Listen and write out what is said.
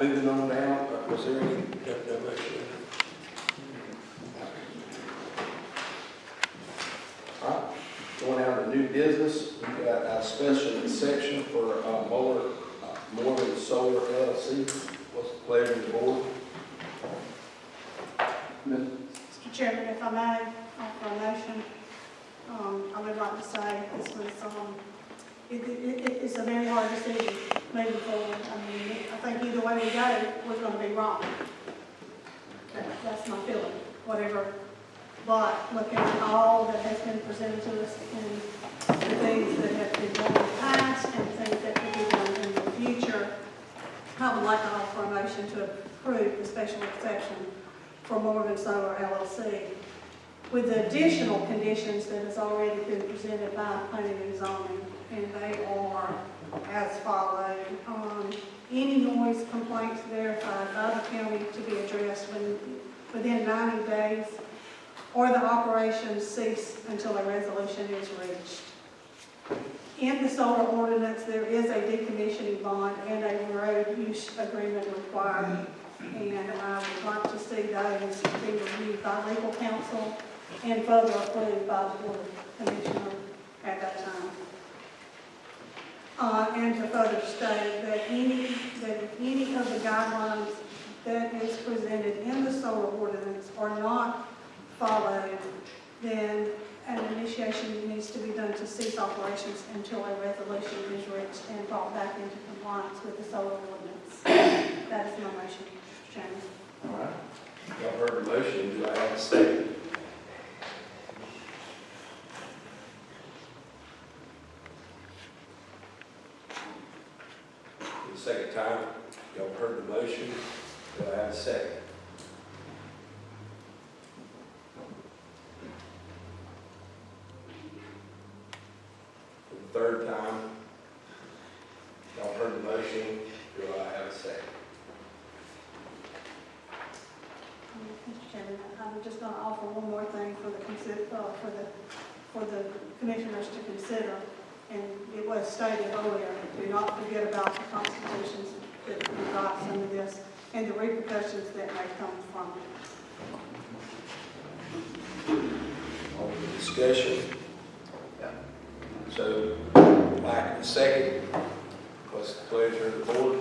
moving on down, uh, was there any, no, going down to new business, we've got a special section for, uh, Moore, uh, Morgan Solar LLC. What's the pleasure of the board? Mr. Chairman, if I may, offer a motion, um, I would like to say this was, um, it, it, it- it's a very hard decision moving forward. I mean, I think either way we go, we're gonna be wrong. That- That's my feeling, whatever. But looking at all that has been presented to us and the things that have been done in the past and things that could be done in the future, I would like to offer a motion to approve the special exception for Morgan Solar LLC with the additional conditions that has already been presented by planning and zoning, and they are as follows. Um, Any noise complaints verified by the county to be addressed within, within 90 days, or the operations cease until a resolution is reached. In the solar ordinance, there is a decommissioning bond and a road use agreement required. And I would like to see those be reviewed by legal counsel and further approved by the board of at that time. Uh, and to further state that any, that any of the guidelines that is presented in the solar ordinance are not followed, then an initiation needs to be done to cease operations until a resolution is reached and brought back into compliance with the solar ordinance. That is my motion. Chairman. All right, y'all heard the motion, do I have a second? The second time, y'all heard the motion, do I have a second? For the third time, y'all heard the motion, do I have a second? Mr. Chairman, I'm just going to offer one more thing for the, uh, for the, for the commissioners to consider. Was stated earlier, do not forget about the constitutions that provide some of this and the repercussions that may come from it. All the discussion. Yeah. so, back in a second, what's the pleasure of the board?